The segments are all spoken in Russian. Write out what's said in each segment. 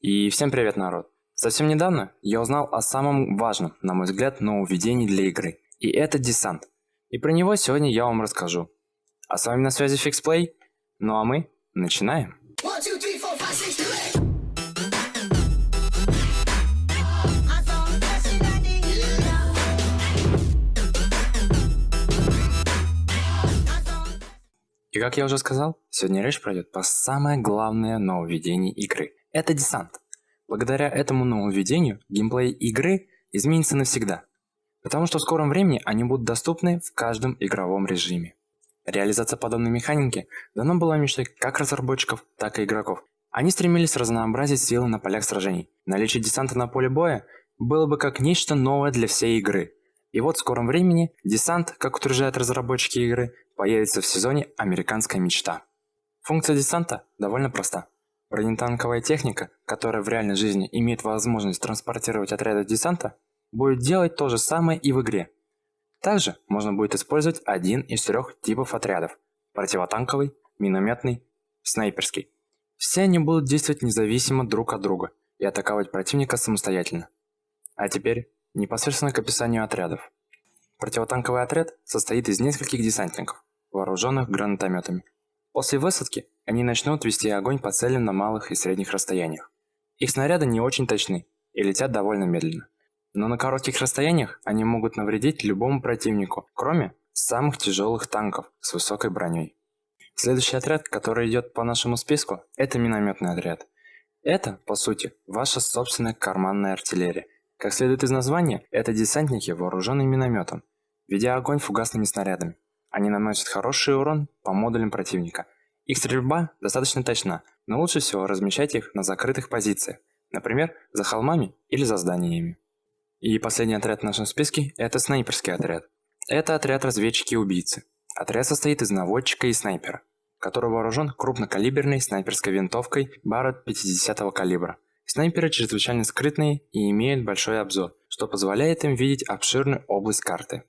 И всем привет, народ! Совсем недавно я узнал о самом важном, на мой взгляд, нововведении для игры. И это десант. И про него сегодня я вам расскажу. А с вами на связи FixPlay. Ну а мы начинаем. One, two, three, four, five, six, do it. И как я уже сказал, сегодня речь пройдет по самое главное нововведение игры. Это десант. Благодаря этому нововведению геймплей игры изменится навсегда. Потому что в скором времени они будут доступны в каждом игровом режиме. Реализация подобной механики давно была мечтой как разработчиков, так и игроков. Они стремились разнообразить силы на полях сражений. Наличие десанта на поле боя было бы как нечто новое для всей игры. И вот в скором времени десант, как утверждают разработчики игры, появится в сезоне «Американская мечта». Функция десанта довольно проста. Бронетанковая техника, которая в реальной жизни имеет возможность транспортировать отряды десанта, будет делать то же самое и в игре. Также можно будет использовать один из трех типов отрядов – противотанковый, минометный, снайперский. Все они будут действовать независимо друг от друга и атаковать противника самостоятельно. А теперь непосредственно к описанию отрядов. Противотанковый отряд состоит из нескольких десантников, вооруженных гранатометами. После высадки они начнут вести огонь по целям на малых и средних расстояниях. Их снаряды не очень точны и летят довольно медленно. Но на коротких расстояниях они могут навредить любому противнику, кроме самых тяжелых танков с высокой броней. Следующий отряд, который идет по нашему списку, это минометный отряд. Это, по сути, ваша собственная карманная артиллерия. Как следует из названия, это десантники, вооруженные минометом, ведя огонь фугасными снарядами. Они наносят хороший урон по модулям противника. Их стрельба достаточно точна, но лучше всего размещать их на закрытых позициях, например, за холмами или за зданиями. И последний отряд в нашем списке – это снайперский отряд. Это отряд разведчики и убийцы. Отряд состоит из наводчика и снайпера, который вооружен крупнокалиберной снайперской винтовкой Barrett 50 калибра. Снайперы чрезвычайно скрытные и имеют большой обзор, что позволяет им видеть обширную область карты.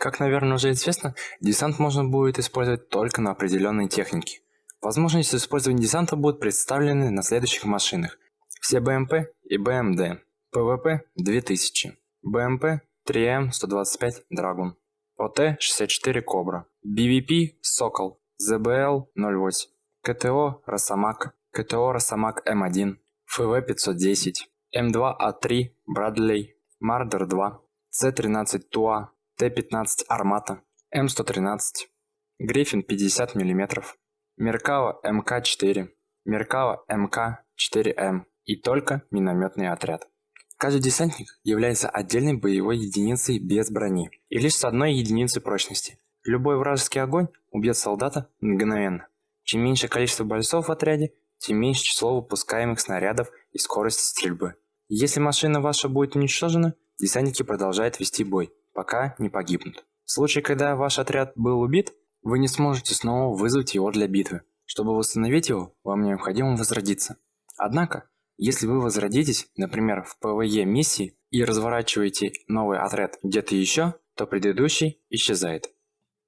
Как, наверное, уже известно, десант можно будет использовать только на определенной технике. Возможности использования десанта будут представлены на следующих машинах. Все БМП и БМД. ПВП 2000. БМП 3М125 Драгун. ОТ-64 Кобра. БВП Сокол. ЗБЛ 08. КТО Росомак. КТО Росомак М1. ФВ-510. М2А3 Брадлей. Мардер 2. С-13 Туа. Т-15 Армата, М113, Гриффин 50 мм, Меркава МК-4, Меркава МК-4М и только минометный отряд. Каждый десантник является отдельной боевой единицей без брони и лишь с одной единицей прочности. Любой вражеский огонь убьет солдата мгновенно. Чем меньше количество бойцов в отряде, тем меньше число выпускаемых снарядов и скорость стрельбы. Если машина ваша будет уничтожена, десантники продолжают вести бой, пока не погибнут. В случае, когда ваш отряд был убит, вы не сможете снова вызвать его для битвы. Чтобы восстановить его, вам необходимо возродиться. Однако, если вы возродитесь, например, в PvE миссии и разворачиваете новый отряд где-то еще, то предыдущий исчезает.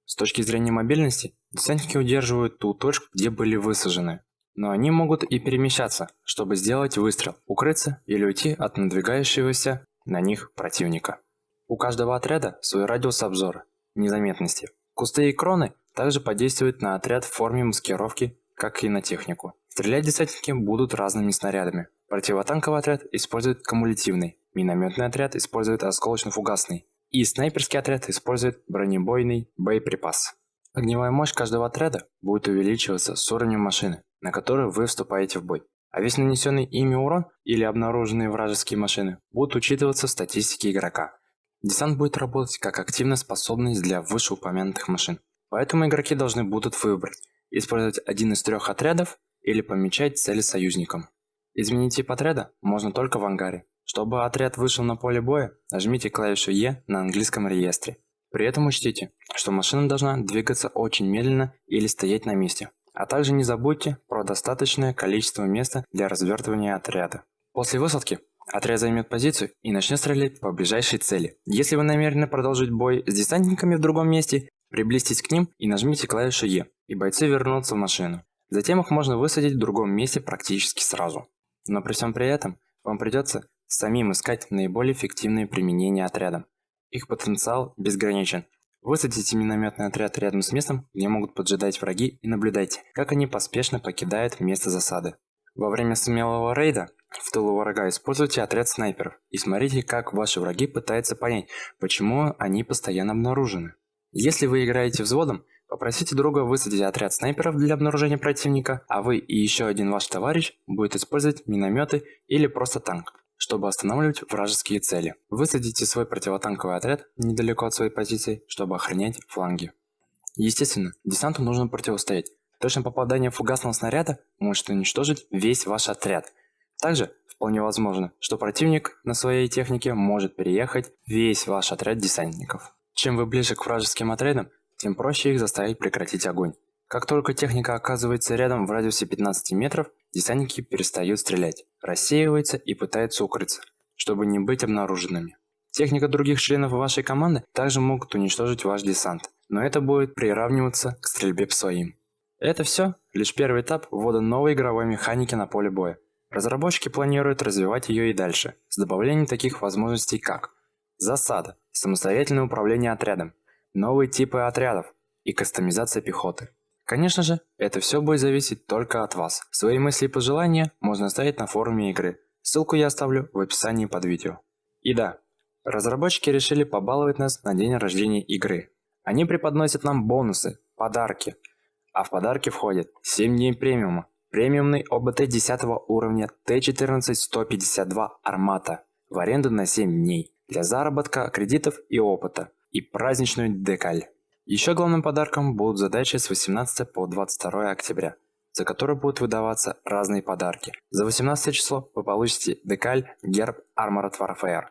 С точки зрения мобильности, десантники удерживают ту точку, где были высажены. Но они могут и перемещаться, чтобы сделать выстрел, укрыться или уйти от надвигающегося на них противника. У каждого отряда свой радиус обзора, незаметности. Кусты и кроны также подействуют на отряд в форме маскировки, как и на технику. Стрелять десантники будут разными снарядами. Противотанковый отряд использует кумулятивный, минометный отряд использует осколочно-фугасный, и снайперский отряд использует бронебойный боеприпас. Огневая мощь каждого отряда будет увеличиваться с уровнем машины, на которую вы вступаете в бой. А весь нанесенный ими урон или обнаруженные вражеские машины будут учитываться в статистике игрока. Десант будет работать как активная способность для вышеупомянутых машин. Поэтому игроки должны будут выбрать, использовать один из трех отрядов или помечать цели союзникам. Изменить тип отряда можно только в ангаре. Чтобы отряд вышел на поле боя, нажмите клавишу E на английском реестре. При этом учтите, что машина должна двигаться очень медленно или стоять на месте. А также не забудьте про достаточное количество места для развертывания отряда. После высадки Отряд займет позицию и начнет стрелять по ближайшей цели. Если вы намерены продолжить бой с десантниками в другом месте, приблизьтесь к ним и нажмите клавишу E, и бойцы вернутся в машину. Затем их можно высадить в другом месте практически сразу. Но при всем при этом вам придется самим искать наиболее эффективные применения отрядом. Их потенциал безграничен. Высадите минометный отряд рядом с местом, где могут поджидать враги и наблюдайте, как они поспешно покидают место засады. Во время смелого рейда в тылу врага используйте отряд снайперов и смотрите, как ваши враги пытаются понять, почему они постоянно обнаружены. Если вы играете взводом, попросите друга высадить отряд снайперов для обнаружения противника, а вы и еще один ваш товарищ будет использовать минометы или просто танк чтобы останавливать вражеские цели. Высадите свой противотанковый отряд недалеко от своей позиции, чтобы охранять фланги. Естественно, десанту нужно противостоять. Точное попадание фугасного снаряда может уничтожить весь ваш отряд. Также вполне возможно, что противник на своей технике может переехать весь ваш отряд десантников. Чем вы ближе к вражеским отрядам, тем проще их заставить прекратить огонь. Как только техника оказывается рядом в радиусе 15 метров, десантники перестают стрелять, рассеиваются и пытаются укрыться, чтобы не быть обнаруженными. Техника других членов вашей команды также могут уничтожить ваш десант, но это будет приравниваться к стрельбе по своим. Это все лишь первый этап ввода новой игровой механики на поле боя. Разработчики планируют развивать ее и дальше, с добавлением таких возможностей как засада, самостоятельное управление отрядом, новые типы отрядов и кастомизация пехоты. Конечно же, это все будет зависеть только от вас. Свои мысли и пожелания можно оставить на форуме игры. Ссылку я оставлю в описании под видео. И да, разработчики решили побаловать нас на день рождения игры. Они преподносят нам бонусы, подарки. А в подарки входят 7 дней премиума, премиумный ОБТ 10 уровня Т-14-152 Армата в аренду на 7 дней для заработка кредитов и опыта и праздничную декаль. Еще главным подарком будут задачи с 18 по 22 октября, за которые будут выдаваться разные подарки. За 18 число вы получите декаль герб Armored Warfare.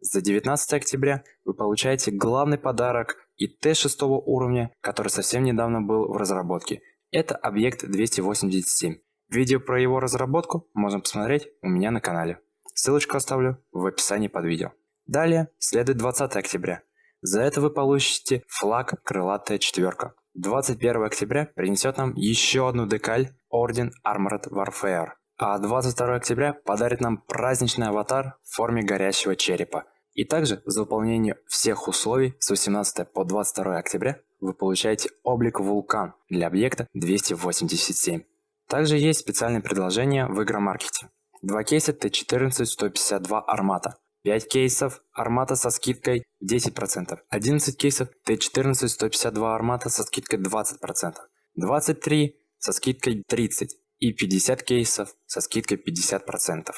За 19 октября вы получаете главный подарок и Т6 уровня, который совсем недавно был в разработке. Это объект 287. Видео про его разработку можно посмотреть у меня на канале. Ссылочку оставлю в описании под видео. Далее следует 20 октября. За это вы получите флаг «Крылатая четверка». 21 октября принесет нам еще одну декаль Орден Armored Warfare. А 22 октября подарит нам праздничный аватар в форме горящего черепа. И также за выполнение всех условий с 18 по 22 октября вы получаете облик вулкан для объекта 287. Также есть специальное предложение в игромаркете. Два кейса Т-14-152 Армата 5 кейсов армата со скидкой 10%, 11 кейсов Т14 152 армата со скидкой 20%, 23 со скидкой 30% и 50 кейсов со скидкой 50%.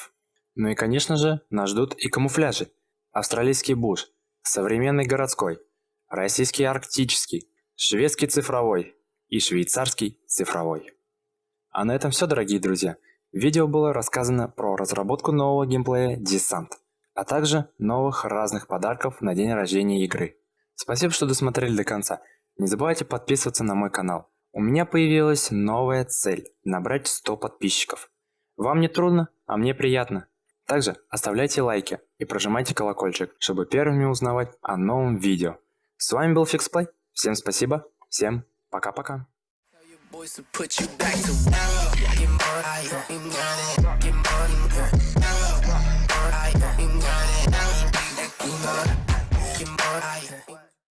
Ну и конечно же нас ждут и камуфляжи. Австралийский буш, современный городской, российский арктический, шведский цифровой и швейцарский цифровой. А на этом все, дорогие друзья. В видео было рассказано про разработку нового геймплея Descent а также новых разных подарков на день рождения игры. Спасибо, что досмотрели до конца. Не забывайте подписываться на мой канал. У меня появилась новая цель – набрать 100 подписчиков. Вам не трудно, а мне приятно. Также оставляйте лайки и прожимайте колокольчик, чтобы первыми узнавать о новом видео. С вами был FixPlay. Всем спасибо. Всем пока-пока.